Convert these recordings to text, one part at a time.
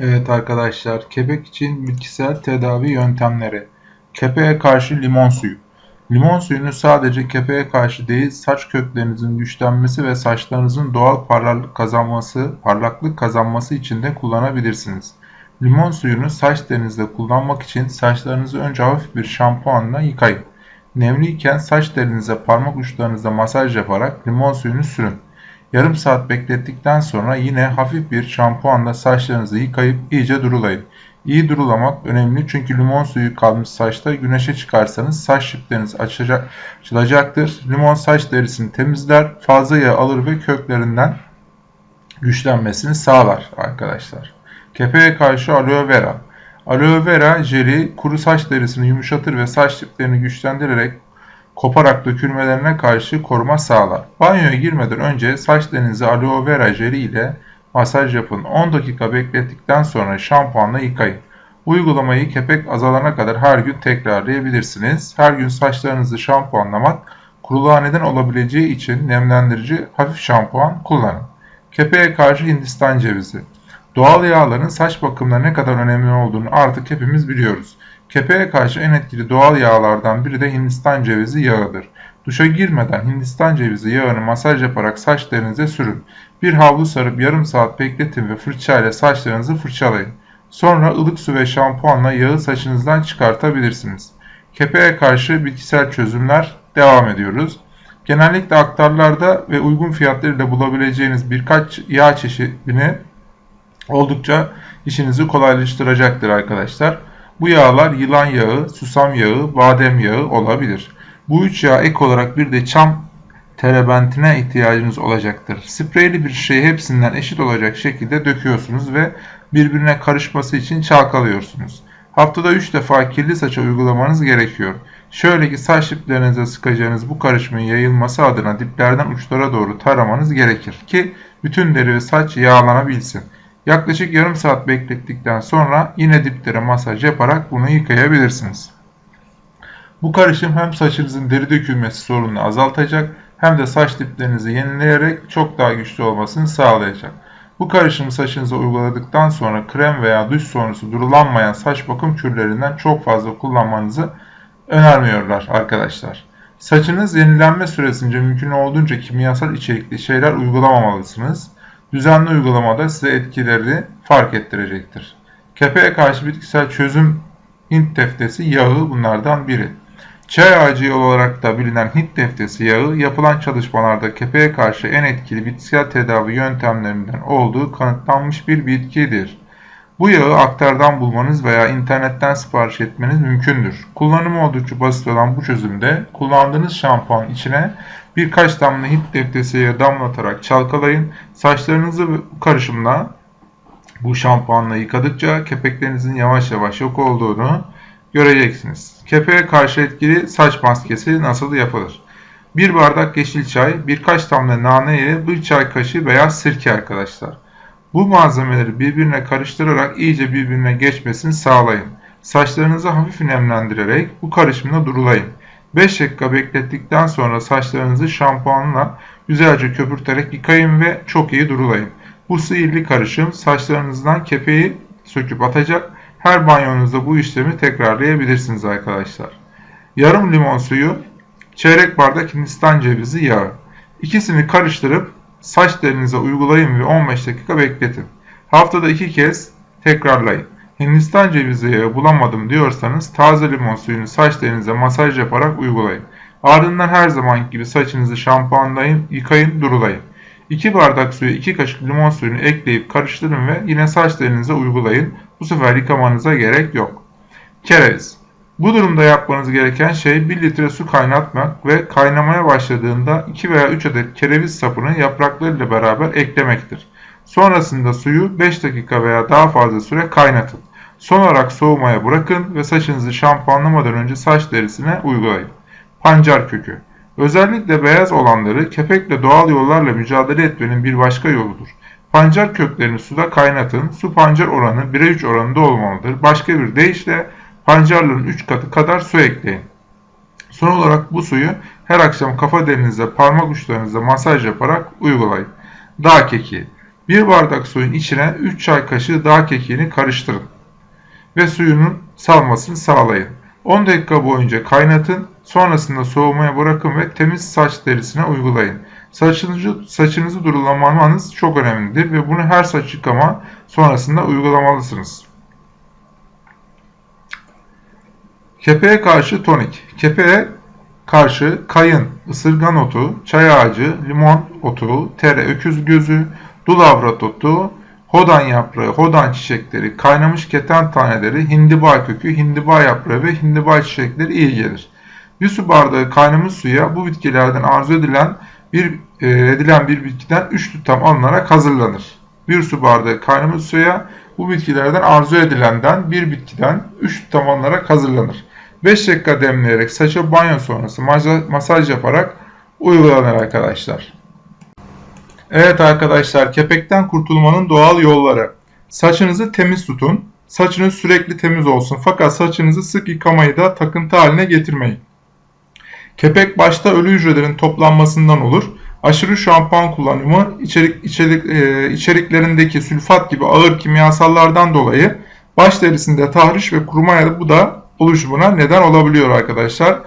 Evet arkadaşlar, kepek için bitkisel tedavi yöntemleri. Kepeğe karşı limon suyu. Limon suyunu sadece kepeğe karşı değil, saç köklerinizin güçlenmesi ve saçlarınızın doğal parlaklık kazanması, parlaklık kazanması için de kullanabilirsiniz. Limon suyunu saç derinizde kullanmak için saçlarınızı önce hafif bir şampuanla yıkayın. Nemliyken saç derinize parmak uçlarınızda masaj yaparak limon suyunu sürün. Yarım saat beklettikten sonra yine hafif bir şampuanla saçlarınızı yıkayıp iyice durulayın. İyi durulamak önemli çünkü limon suyu kalmış saçta güneşe çıkarsanız saç dipleriniz açacak, açılacaktır. Limon saç derisini temizler, fazla yağ alır ve köklerinden güçlenmesini sağlar arkadaşlar. Kepeğe karşı aloe vera. Aloe vera jeli kuru saç derisini yumuşatır ve saç diplerini güçlendirerek koparak dökülmelerine karşı koruma sağlar. Banyoya girmeden önce saçlarınızı aloe vera jeli ile masaj yapın. 10 dakika beklettikten sonra şampuanla yıkayın. Uygulamayı kepek azalana kadar her gün tekrarlayabilirsiniz. Her gün saçlarınızı şampuanlamak kuruluğa neden olabileceği için nemlendirici hafif şampuan kullanın. Kepeğe karşı Hindistan cevizi. Doğal yağların saç bakımında ne kadar önemli olduğunu artık hepimiz biliyoruz. Kepeğe karşı en etkili doğal yağlardan biri de Hindistan cevizi yağıdır. Duşa girmeden Hindistan cevizi yağını masaj yaparak saçlarınıza sürün. Bir havlu sarıp yarım saat bekletin ve fırçayla saçlarınızı fırçalayın. Sonra ılık su ve şampuanla yağı saçınızdan çıkartabilirsiniz. Kepeğe karşı bitkisel çözümler devam ediyoruz. Genellikle aktarlarda ve uygun fiyatlarıyla bulabileceğiniz birkaç yağ çeşidini oldukça işinizi kolaylaştıracaktır arkadaşlar. Bu yağlar yılan yağı, susam yağı, badem yağı olabilir. Bu üç yağ ek olarak bir de çam terebentine ihtiyacınız olacaktır. Spreyli bir şeyi hepsinden eşit olacak şekilde döküyorsunuz ve birbirine karışması için çalkalıyorsunuz. Haftada 3 defa kirli saça uygulamanız gerekiyor. Şöyle ki saç diplerinize sıkacağınız bu karışımın yayılması adına diplerden uçlara doğru taramanız gerekir ki bütün deri ve saç yağlanabilsin. Yaklaşık yarım saat beklettikten sonra yine diplere masaj yaparak bunu yıkayabilirsiniz. Bu karışım hem saçınızın deri dökülmesi sorununu azaltacak hem de saç diplerinizi yenileyerek çok daha güçlü olmasını sağlayacak. Bu karışımı saçınıza uyguladıktan sonra krem veya duş sonrası durulanmayan saç bakım kürlerinden çok fazla kullanmanızı önermiyorlar arkadaşlar. Saçınız yenilenme süresince mümkün olduğunca kimyasal içerikli şeyler uygulamamalısınız. Düzenli uygulamada size etkileri fark ettirecektir. Kepeğe karşı bitkisel çözüm Hint teftesi yağı bunlardan biri. Çay ağacı olarak da bilinen Hint teftesi yağı yapılan çalışmalarda kepeğe karşı en etkili bitkisel tedavi yöntemlerinden olduğu kanıtlanmış bir bitkidir. Bu yağı aktardan bulmanız veya internetten sipariş etmeniz mümkündür. Kullanımı oldukça basit olan bu çözümde kullandığınız şampuan içine birkaç damla Hint teftesi yağı damlatarak çalkalayın. Saçlarınızı karışımla bu şampuanla yıkadıkça kepeklerinizin yavaş yavaş yok olduğunu göreceksiniz. Kepeğe karşı etkili saç maskesi nasıl yapılır? Bir bardak yeşil çay, birkaç damla nane ile bir çay kaşığı beyaz sirke arkadaşlar. Bu malzemeleri birbirine karıştırarak iyice birbirine geçmesini sağlayın. Saçlarınızı hafif nemlendirerek bu karışımda durulayın. 5 dakika beklettikten sonra saçlarınızı şampuanla güzelce köpürterek yıkayın ve çok iyi durulayın. Bu sihirli karışım saçlarınızdan kepeği söküp atacak her banyonuzda bu işlemi tekrarlayabilirsiniz arkadaşlar. Yarım limon suyu, çeyrek bardak hindistan cevizi yağı. İkisini karıştırıp saç derinize uygulayın ve 15 dakika bekletin. Haftada iki kez tekrarlayın. Hindistan cevizi yağı bulamadım diyorsanız taze limon suyunu saç derinize masaj yaparak uygulayın. Ardından her zaman gibi saçınızı şampuanlayın, yıkayın, durulayın. 2 bardak suya 2 kaşık limon suyunu ekleyip karıştırın ve yine saç derinize uygulayın. Bu sefer yıkamanıza gerek yok. Kereviz. Bu durumda yapmanız gereken şey 1 litre su kaynatmak ve kaynamaya başladığında 2 veya 3 adet kereviz sapını yapraklarıyla beraber eklemektir. Sonrasında suyu 5 dakika veya daha fazla süre kaynatın. Son olarak soğumaya bırakın ve saçınızı şampuanlamadan önce saç derisine uygulayın. Pancar kökü. Özellikle beyaz olanları kepekle doğal yollarla mücadele etmenin bir başka yoludur. Pancar köklerini suda kaynatın. Su pancar oranı 1'e 3 oranında olmalıdır. Başka bir deyişle pancarların 3 katı kadar su ekleyin. Son olarak bu suyu her akşam kafa derinize parmak uçlarınıza masaj yaparak uygulayın. Dağ keki. 1 bardak suyun içine 3 çay kaşığı dağ kekiğini karıştırın ve suyunun salmasını sağlayın. 10 dakika boyunca kaynatın, sonrasında soğumaya bırakın ve temiz saç derisine uygulayın. Saçınızı, saçınızı durulamanız çok önemlidir ve bunu her saç yıkama sonrasında uygulamalısınız. Kepeğe karşı tonik. Kepeğe karşı kayın, ısırgan otu, çay ağacı, limon otu, tere, öküz gözü, dulavrat otu, hodan yaprağı, hodan çiçekleri, kaynamış keten taneleri, hindiba kökü, hindiba yaprağı ve hindiba çiçekleri iyi gelir. Bir su bardağı kaynamış suya bu bitkilerden arzu edilen bir e, edilen bir bitkiden 3 tutam alınarak hazırlanır. Bir su bardağı kaynamış suya bu bitkilerden arzu edilenden bir bitkiden 3 tutam alınarak hazırlanır. 5 dakika demleyerek saça banyo sonrası masaj yaparak uygulanır arkadaşlar. Evet arkadaşlar kepekten kurtulmanın doğal yolları. Saçınızı temiz tutun. Saçınız sürekli temiz olsun fakat saçınızı sık yıkamayı da takıntı haline getirmeyin. Kepek başta ölü hücrelerin toplanmasından olur. Aşırı şampuan kullanımı içerik, içerik, e, içeriklerindeki sülfat gibi ağır kimyasallardan dolayı baş derisinde tahriş ve kuruma ya da bu da oluşumuna neden olabiliyor arkadaşlar.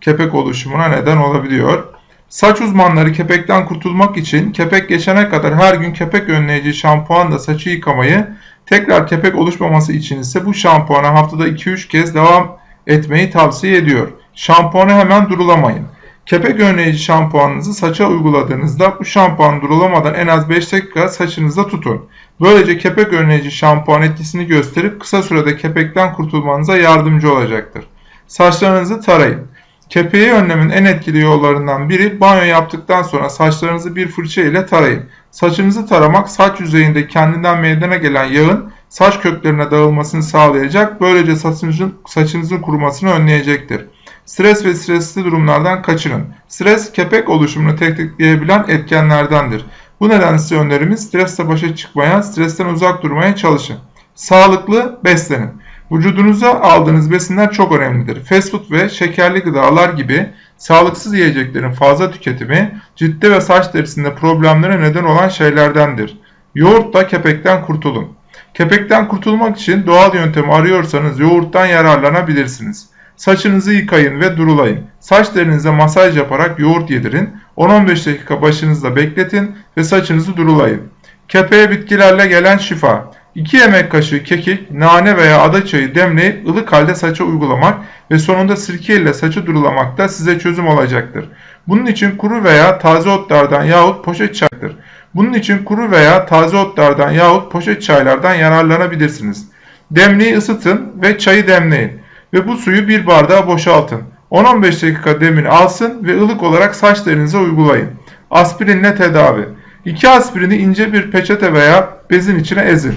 Kepek oluşumuna neden olabiliyor. Saç uzmanları kepekten kurtulmak için kepek geçene kadar her gün kepek önleyici şampuanla saçı yıkamayı, tekrar kepek oluşmaması için ise bu şampuana haftada 2-3 kez devam etmeyi tavsiye ediyor. Şampuanı hemen durulamayın. Kepek önleyici şampuanınızı saça uyguladığınızda bu şampuan durulamadan en az 5 dakika saçınızda tutun. Böylece kepek önleyici şampuan etkisini gösterip kısa sürede kepekten kurtulmanıza yardımcı olacaktır. Saçlarınızı tarayın. Kepeği önlemin en etkili yollarından biri banyo yaptıktan sonra saçlarınızı bir fırça ile tarayın. Saçınızı taramak saç yüzeyinde kendinden meydana gelen yağın saç köklerine dağılmasını sağlayacak. Böylece saçınızın, saçınızın kurumasını önleyecektir. Stres ve stresli durumlardan kaçının. Stres kepek oluşumunu tetikleyebilen etkenlerdendir. Bu nedenle size önerimiz stresle başa çıkmaya, stresten uzak durmaya çalışın. Sağlıklı beslenin. Vücudunuza aldığınız besinler çok önemlidir. Fast food ve şekerli gıdalar gibi sağlıksız yiyeceklerin fazla tüketimi ciddi ve saç derisinde problemlere neden olan şeylerdendir. Yoğurtla kepekten kurtulun. Kepekten kurtulmak için doğal yöntemi arıyorsanız yoğurttan yararlanabilirsiniz. Saçınızı yıkayın ve durulayın. Saç derinize masaj yaparak yoğurt yedirin. 10-15 dakika başınızda bekletin ve saçınızı durulayın. Kepeğe bitkilerle gelen şifa. 2 yemek kaşığı kekik, nane veya ada çayı demleyip ılık halde saça uygulamak ve sonunda sirke ile saçı durulamak da size çözüm olacaktır. Bunun için kuru veya taze otlardan yahut poşet çaydır. Bunun için kuru veya taze otlardan yahut poşet çaylardan yararlanabilirsiniz. Demliği ısıtın ve çayı demleyin ve bu suyu bir bardağa boşaltın. 10-15 dakika demini alsın ve ılık olarak saç derinize uygulayın. Aspirinle tedavi. 2 aspirini ince bir peçete veya bezin içine ezin.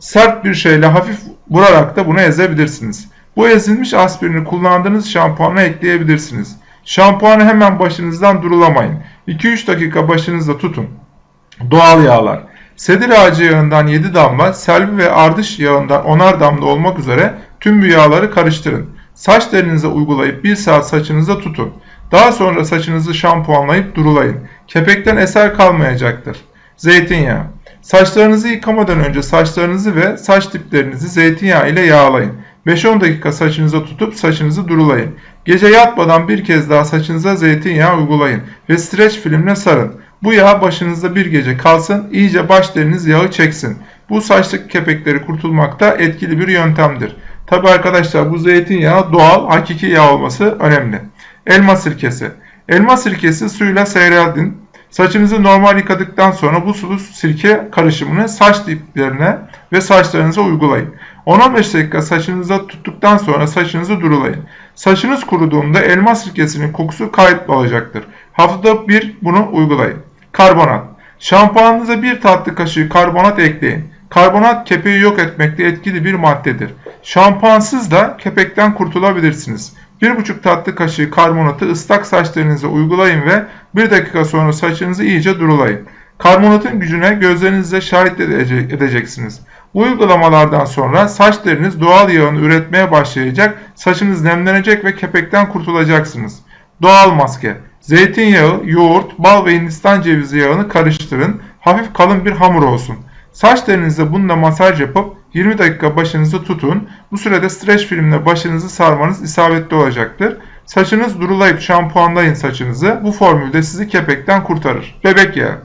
Sert bir şeyle hafif vurarak da bunu ezebilirsiniz. Bu ezilmiş aspirini kullandığınız şampuana ekleyebilirsiniz. Şampuanı hemen başınızdan durulamayın. 2-3 dakika başınızda tutun. Doğal yağlar. Sedir ağacı yağından 7 damla, selvi ve ardış yağından 10'ar damla olmak üzere tüm bu yağları karıştırın. Saç derinize uygulayıp 1 saat saçınızda tutun. Daha sonra saçınızı şampuanlayıp durulayın. Kepekten eser kalmayacaktır. Zeytinyağı. Saçlarınızı yıkamadan önce saçlarınızı ve saç diplerinizi zeytinyağı ile yağlayın. 5-10 dakika saçınıza tutup saçınızı durulayın. Gece yatmadan bir kez daha saçınıza zeytinyağı uygulayın ve streç filmle sarın. Bu yağ başınızda bir gece kalsın, iyice baş deriniz yağı çeksin. Bu saçlık kepekleri kurtulmakta etkili bir yöntemdir. Tabi arkadaşlar bu zeytinyağı doğal, hakiki yağ olması önemli. Elma sirkesi. Elma sirkesi suyla seyredin. Saçınızı normal yıkadıktan sonra bu sulu sirke karışımını saç diplerine ve saçlarınıza uygulayın. 10-15 dakika saçınıza tuttuktan sonra saçınızı durulayın. Saçınız kuruduğunda elma sirkesinin kokusu kaybolacaktır. Haftada bir bunu uygulayın. Karbonat. Şampuanınıza bir tatlı kaşığı karbonat ekleyin. Karbonat kepeği yok etmekte etkili bir maddedir. Şampuansız da kepekten kurtulabilirsiniz. 1,5 tatlı kaşığı karbonatı ıslak saçlarınıza uygulayın ve 1 dakika sonra saçınızı iyice durulayın. Karbonatın gücüne gözlerinizle şahit edeceksiniz. Bu uygulamalardan sonra saç deriniz doğal yağını üretmeye başlayacak, saçınız nemlenecek ve kepekten kurtulacaksınız. Doğal maske Zeytinyağı, yoğurt, bal ve hindistan cevizi yağını karıştırın. hafif kalın bir hamur olsun. Saç telinizde bununla masaj yapıp 20 dakika başınızı tutun. Bu sürede streç filmle başınızı sarmanız isabetli olacaktır. Saçınız durulayıp şampuanlayın saçınızı. Bu formülde sizi kepekten kurtarır. Bebek yağı.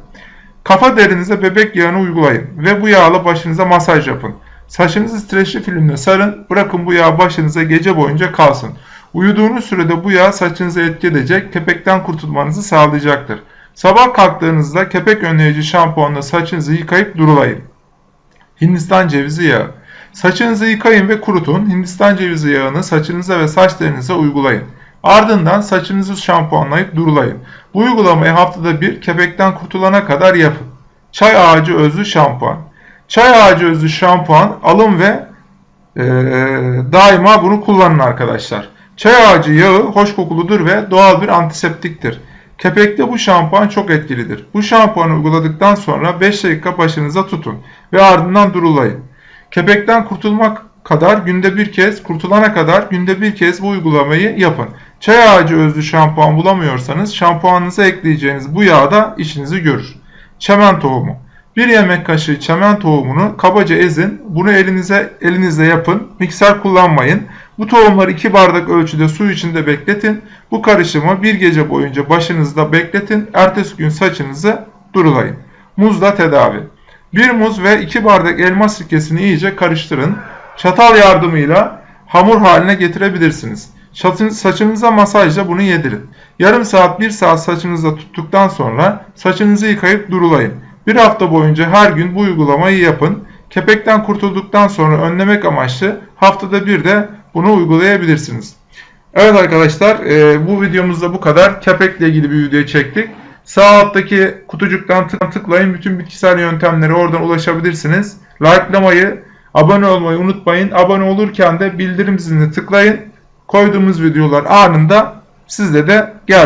Kafa derinize bebek yağını uygulayın ve bu yağla başınıza masaj yapın. Saçınızı streçli filmle sarın, bırakın bu yağ başınıza gece boyunca kalsın. Uyuduğunuz sürede bu yağ saçınıza etki edecek, kepekten kurtulmanızı sağlayacaktır. Sabah kalktığınızda kepek önleyici şampuanla saçınızı yıkayıp durulayın. Hindistan cevizi yağı. Saçınızı yıkayın ve kurutun. Hindistan cevizi yağını saçınıza ve saç derinize uygulayın. Ardından saçınızı şampuanlayıp durulayın. Bu uygulamayı haftada bir kepekten kurtulana kadar yapın. Çay ağacı özlü şampuan. Çay ağacı özlü şampuan alın ve e, daima bunu kullanın arkadaşlar. Çay ağacı yağı hoş kokuludur ve doğal bir antiseptiktir. Kepekte bu şampuan çok etkilidir. Bu şampuanı uyguladıktan sonra 5 dakika başınıza tutun ve ardından durulayın. Kepekten kurtulmak kadar günde bir kez, kurtulana kadar günde bir kez bu uygulamayı yapın. Çay ağacı özlü şampuan bulamıyorsanız şampuanınıza ekleyeceğiniz bu yağ da işinizi görür. Çemen tohumu. Bir yemek kaşığı çemen tohumunu kabaca ezin. Bunu elinize elinizle yapın. Mikser kullanmayın. Bu tohumları 2 bardak ölçüde su içinde bekletin. Bu karışımı bir gece boyunca başınızda bekletin. Ertesi gün saçınızı durulayın. Muzla tedavi. Bir muz ve 2 bardak elma sirkesini iyice karıştırın. Çatal yardımıyla hamur haline getirebilirsiniz. Saçınıza masajla bunu yedirin. Yarım saat 1 saat saçınızda tuttuktan sonra saçınızı yıkayıp durulayın. Bir hafta boyunca her gün bu uygulamayı yapın. Kepekten kurtulduktan sonra önlemek amaçlı haftada bir de bunu uygulayabilirsiniz. Evet arkadaşlar e, bu videomuzda bu kadar. Kepekle ilgili bir video çektik. Sağ alttaki kutucuktan tıklayın. Bütün bitkisel yöntemlere oradan ulaşabilirsiniz. Likelamayı, abone olmayı unutmayın. Abone olurken de bildirim zilini tıklayın. Koyduğumuz videolar anında sizde de gelsin.